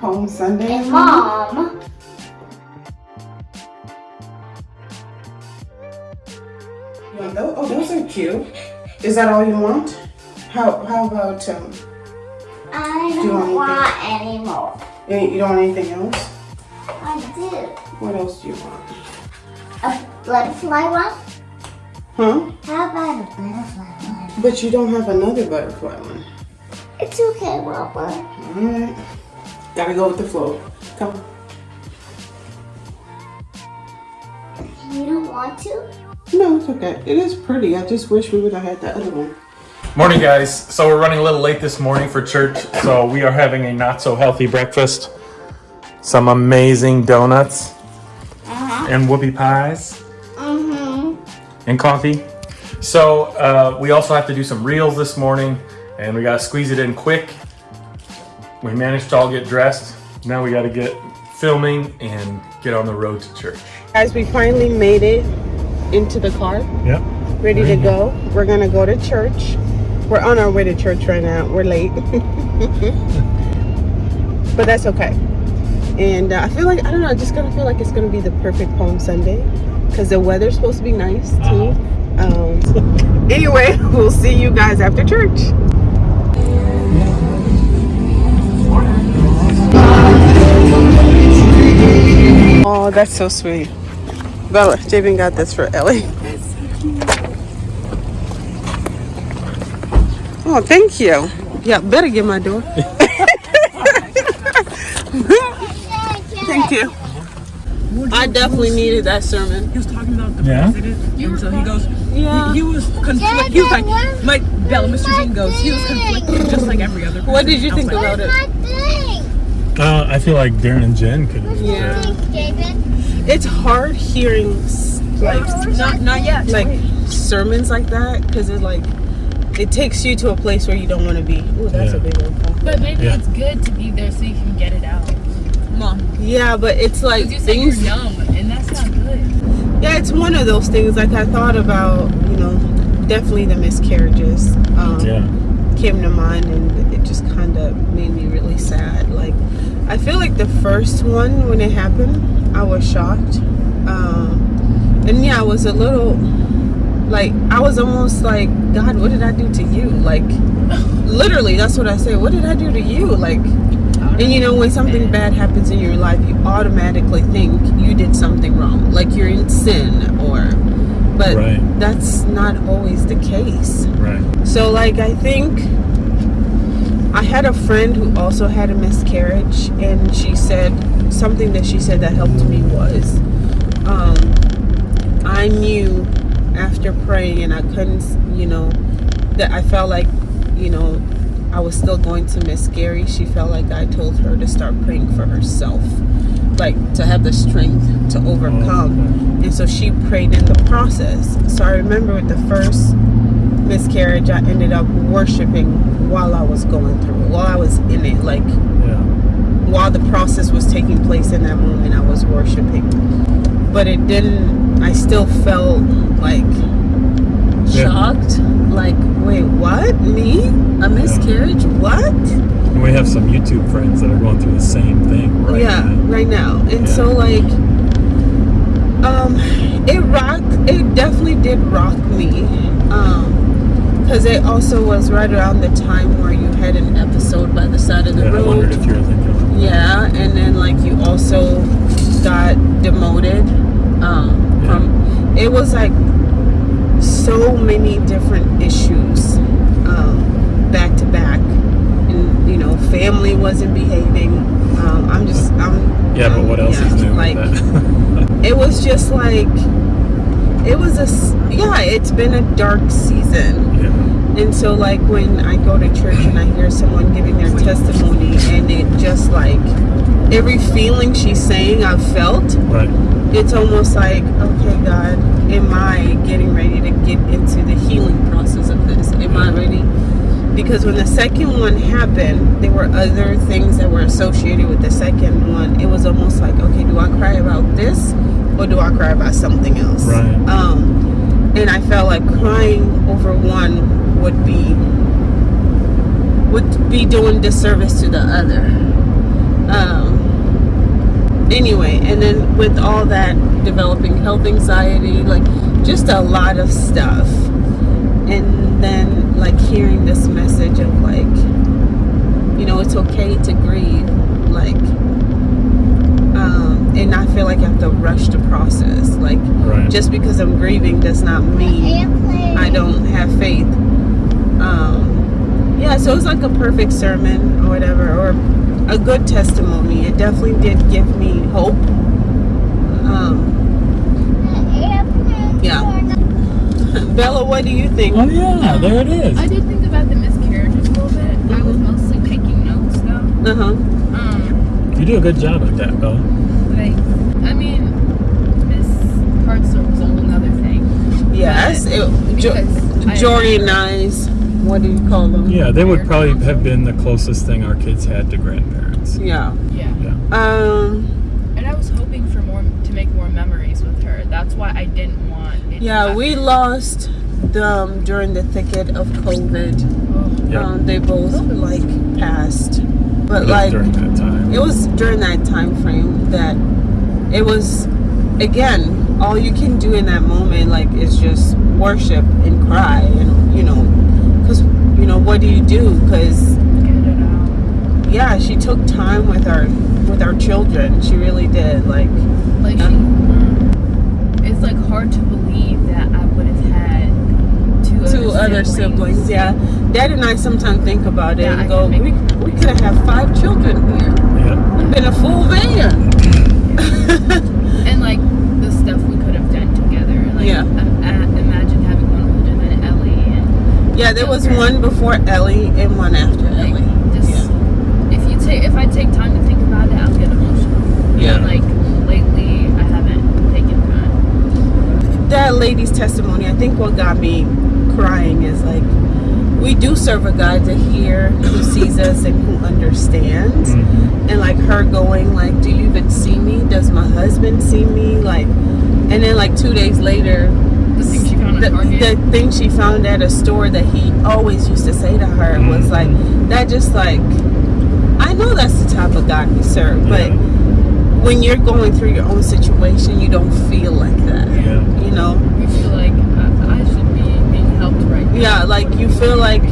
Palm Sunday. And mom. You want those? Oh, those are cute. Is that all you want? How how about um? I you don't want want any more. You don't want anything else? I do. What else do you want? A butterfly one? Huh? How about a butterfly one? But you don't have another butterfly one. It's okay, Robert. Alright. Gotta go with the flow. Come. You don't want to? No, it's okay. It is pretty. I just wish we would have had the other one. Morning, guys. So we're running a little late this morning for church. So we are having a not so healthy breakfast. Some amazing donuts Uh-huh. and whoopie pies Mm-hmm. and coffee. So uh, we also have to do some reels this morning, and we gotta squeeze it in quick. We managed to all get dressed. Now we gotta get filming and get on the road to church. Guys, we finally made it into the car. Yep. Ready to go. We're gonna go to church. We're on our way to church right now. We're late. but that's okay. And uh, I feel like, I don't know, I just kind of feel like it's gonna be the perfect Palm Sunday. Because the weather's supposed to be nice too. Um, anyway, we'll see you guys after church. Oh, that's so sweet. Bella, Jabin got this for Ellie. Oh, thank you. Yeah, better get my door. thank you. I definitely needed that sermon. He was talking about the Yeah? president, and so he goes, Yeah. he, he was conflicted. He was like, my Bella, Mr. Jean goes, he was conflicted, just like every other. What did you think I was about like, it? Uh, I feel like Darren and Jen could. Yeah. It's hard hearing like Not, not yet. like sermons like that because it like it takes you to a place where you don't want to be. Ooh, that's a big one. But maybe Yeah. it's good to be there so you can get it out. Mom. Yeah, but it's like you say you're things. numb, and that's not good. Yeah, it's one of those things. Like I thought about, you know, definitely the miscarriages um, Yeah. came to mind, and it just kind of made me really sad. Like I feel like the first one when it happened, I was shocked, um, and yeah, I was a little like I was almost like, God, what did I do to you? Like literally, that's what I say. What did I do to you? Like. And you know, when something bad happens in your life, you automatically think you did something wrong, like you're in sin, or. But Right. that's not always the case. Right. So, like, I think I had a friend who also had a miscarriage, and she said something that she said that helped me was um, I knew after praying, and I couldn't, you know, that I felt like, you know, I was still going to miscarry. She felt like I told her to start praying for herself, like to have the strength to overcome. And so she prayed in the process. So I remember with the first miscarriage, I ended up worshiping while I was going through it, while I was in it, like Yeah. while the process was taking place in that moment, I was worshiping. But it didn't, I still felt like Yeah. shocked. Like, wait, what? Me? A miscarriage? What? And we have some YouTube friends that are going through the same thing right yeah, now. right now. And Yeah. so, like, um, it rocked, it definitely did rock me. Um, because it also was right around the time where you had an episode by the side of the Yeah, I road. wondered if you were thinking Yeah, and then like you also got demoted um, Yeah. from. It was like so many different issues um, back to back, and you know, family wasn't behaving. Um, I'm just, I'm. Yeah, but what else yeah, is new Like with that? it was just like it was a yeah. It's been a dark season. yeah. And so, like, when I go to church and I hear someone giving their testimony, and it just like every feeling she's saying I've felt, Right. it's almost like, okay, God, am I getting ready to get into the healing process of this? Am I mm-hmm. ready? Because when the second one happened, there were other things that were associated with the second one. It was almost like, okay, do I cry about this or do I cry about something else? Right. Um, and I felt like crying over one would be would be doing disservice to the other. Um, anyway, and then with all that developing health anxiety, like just a lot of stuff. And then like hearing this message of like, you know, it's okay to grieve. Like, um, and I feel like I have to rush the process. Like, Right. just because I'm grieving does not mean I don't have faith. Um, yeah, so it's like a perfect sermon or whatever, or a good testimony. It definitely did give me hope. Um, Airplane. Yeah. Bella, what do you think? Oh yeah, there it is. I did think about the miscarriages a little bit. I was mostly taking notes though. Uh huh. Um, You do a good job at that, Bella. like, I mean, Miss Hartzell was a whole other thing. Yes. It, jo- Because I- Jory and I's. What do you call them? Yeah, they would probably have been the closest thing our kids had to grandparents. Yeah. Yeah. Yeah. Um. And I was hoping for more to make more memories with her. That's why I didn't want. It to Yeah, we lost them during the thicket of COVID. Yeah. Um, they both like passed, but It like during that time. it was during that time frame that it was again all you can do in that moment like is just worship and cry and you know because you know what do you do because get it out. yeah she took time with our with our children she really did like Like she, it's like hard to believe that I would have had two, two other siblings yeah dad and i sometimes think about it Yeah, I and go we, we could have had five children here Yeah. It'd been a full van and like the stuff we could have done together. Like, Yeah. im- a- imagine having one older than Ellie and yeah there was Okay. one before ellie and one after like ellie just if you take if I take time to think about it, I'll get emotional. Yeah. But, like lately, I haven't taken time. That lady's testimony, I think what got me crying is like we do serve a God to hear who sees us and who understands. Mhm. And like her going like, Do you even see me? Does my husband see me? Like and then like two days later The thing she found the, at the thing she found at a store that he always used to say to her was like that just like I know that's the type of God we serve, but Yeah. When you're going through your own situation you don't feel like that. Yeah. You know? you feel like I, I should be being helped right now. Yeah, like you feel like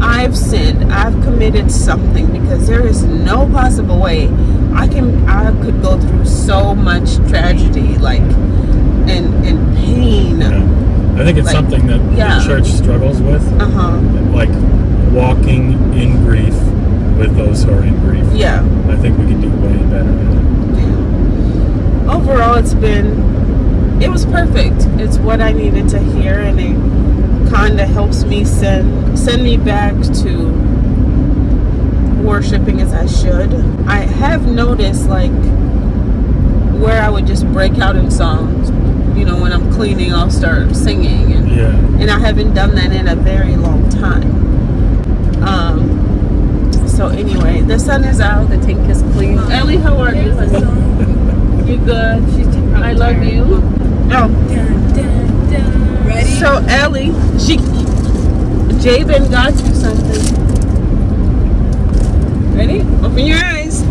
I've sinned, I've committed something because there is no possible way I can I could go through so much tragedy, like and and pain. Yeah. I think it's Like, something that yeah. the church struggles with, Uh huh. like walking in grief with those who are in grief. Yeah. I think we could do way better at it. Overall, it's been it was perfect. It's what I needed to hear, and it kind of helps me send send me back to worshiping as I should. I have noticed like where I would just break out in songs. You know, when I'm cleaning, I'll start singing, and, Yeah. and I haven't done that in a very long time. Um. So anyway, the sun is out. The tank is clean. Ellie, how are you? Honey? You good? She's I love tired. you. Oh, Ready? so Ellie, she, Jabin got you something. Ready? Open your eyes.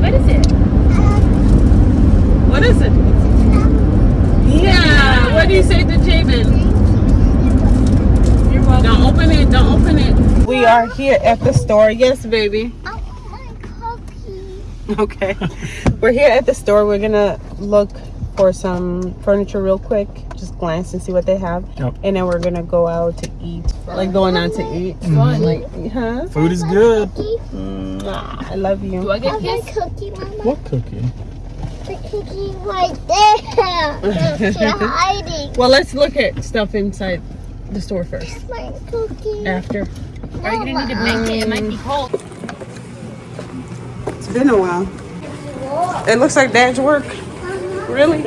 what is it? What is it? Yeah. What do you say to Jabin? You're welcome. Don't open it. Don't open it. We are here at the store. Yes, baby. I want my cookie. Okay. We're here at the store. We're gonna look for some furniture real quick. Just glance and see what they have. Yep. And then we're gonna go out to eat. Like going out to eat. Fun. Like, huh? Food is good. Cookie. Mwah, I love you. Do I get Have kissed? cookie, Mama. What cookie? The cookie right there. She's hiding. Well, let's look at stuff inside the store first. My cookie. After. Are you gonna need to make it? It might be cold. It's been a while. It looks like Dad's work. Really?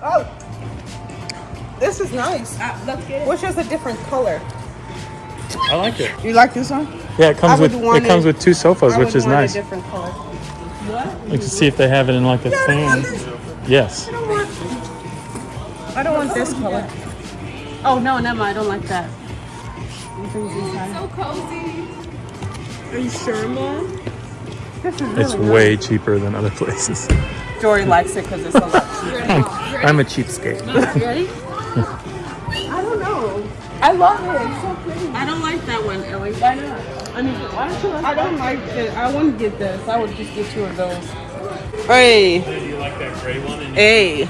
Oh, this is nice. Uh, let's get Which is a different color. I like it. You like this one? Yeah, it comes with it comes with two sofas, I which would is want a nice. different color. What? Let's see if they have it in like a fan. Yes. I don't want this color. Oh no, never mind. I don't like that. It's so cozy. Are you sure, Mom? This is really It's way cheaper than other places. nice. Jory likes it because it's a lot cheaper. I'm, I'm a cheapskate. You ready? I don't know. I love it. It's so pretty. I don't like that one, Ellie. Why not? I mean, why don't you like I don't like it. I wouldn't get this. I would just get two of those. Hey, Do you like that gray one in hey.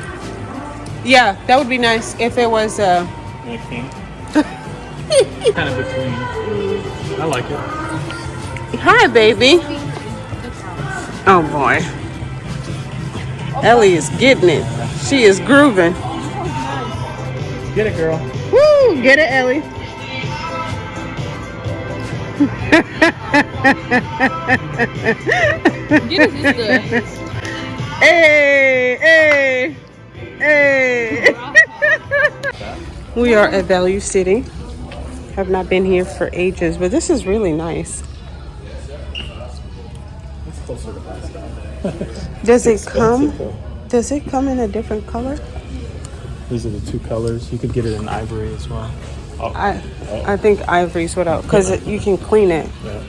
Yeah, that would be nice if it was. Uh, pink? kind of between. I like it. Hi, baby. Oh boy. Ellie is getting it. She is grooving. Get it, girl. Woo! Get it, Ellie. Get Hey, hey, hey. we are at Value City. Have not been here for ages, but this is really nice. Does it come? Does it come in a different color? These are the two colors. You could get it in ivory as well. Oh, I I think ivory's what out because you can clean it. yeah.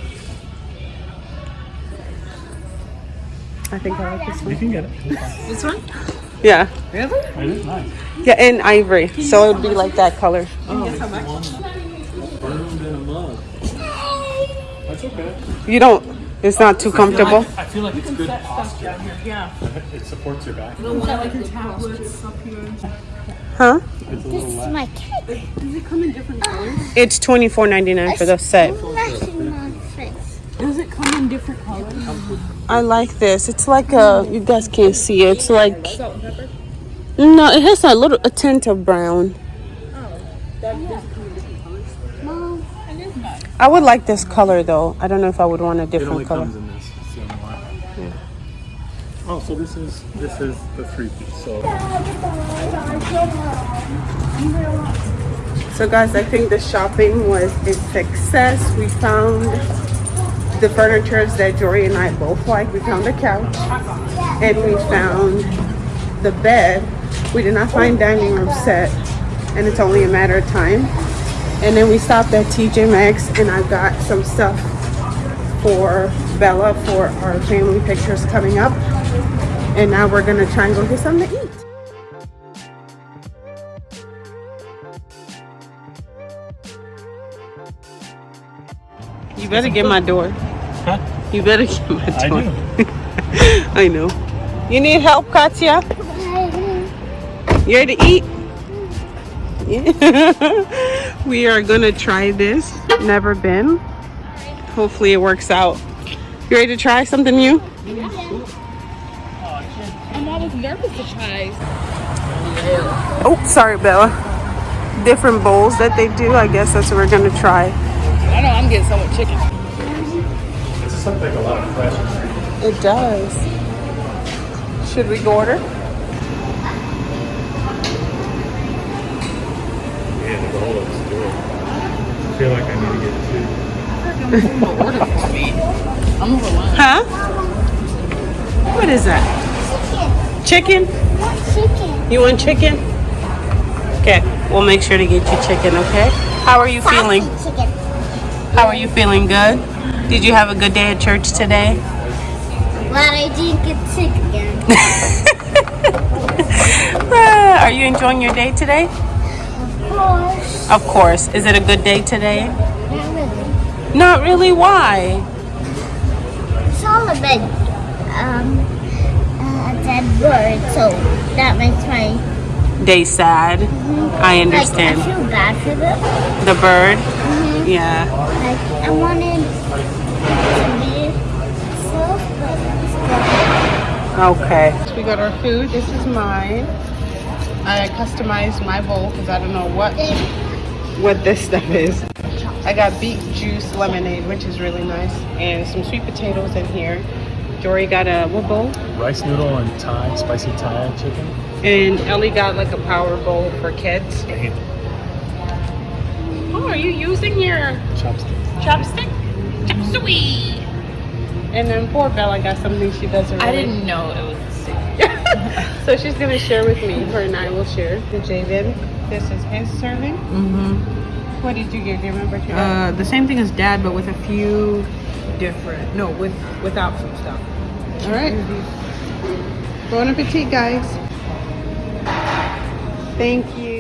I think I like this one. You can get it. This one? Yeah, It is nice. yeah, and ivory, so it'd be like that color. Oh, burned in a mug. That's okay. You don't. It's not too comfortable. I feel like it's good posture. Yeah. It supports your back. Huh? It's a This little is less. my cake. It's twenty four ninety nine for the set. Smashing my face. Does it come in different colors? I like this. It's like a. You guys can't see it. It's like. No, it has a little a tint of brown. Oh, Mom, I would like this color though. I don't know if I would want a It only different color. Oh, so this is this is the three piece. So So guys, I think the shopping was a success. We found the furniture that Jory and I both like. We found the couch and we found the bed. We did not find dining room set and it's only a matter of time. And then we stopped at TJ Maxx and I got some stuff for Bella for our family pictures coming up. And now we're gonna try and go get something to eat. You better get my door. Huh? You better get my I door. do. I know. You need help, Katya? You ready to eat? Yeah. we are gonna try this. Never been. Hopefully it works out. You ready to try something new? I'm always nervous to try. Oh, sorry, Bella. Different bowls that they do. I guess that's what we're gonna try. I know I'm getting so much chicken. This looks like a lot of pressure. It does. Should we go order? Yeah, the bowl looks good. I feel like I need to get two. I'm overwhelmed. Huh? What is that? Chicken? chicken. You want chicken? Okay, we'll make sure to get you chicken, okay? How are you feeling? Chicken. How are you feeling? Good? Did you have a good day at church today? Glad I didn't get sick again. Ah, are you enjoying your day today? Of course. Of course. Is it a good day today? Not really. Not really. Why? It's all a bit, um, a dead bird, so that makes my, Day sad. Mm-hmm. I like, I understand. feel bad for them. The bird? Mm-hmm. Yeah. Like, I wanted to be myself, but Okay. We got our food. This is mine. I customized my bowl because I don't know what what this stuff is. I got beet juice lemonade, which is really nice, and some sweet potatoes in here. Jory got a what bowl? Rice noodle and Thai, spicy Thai chicken. And Ellie got like a power bowl for kids. I hate them. Oh, are you using your chopstick? chopstick? Chopsuey. And then poor Bella got something she doesn't. I didn't know it was a secret. so she's gonna share with me. Her and I will share. The Javen. This is his serving. Mm-hmm. What did you get? Do you remember? Too? Uh, the same thing as dad, but with a few different. No, with without some stuff. All right. Bon appetit, guys. Thank you.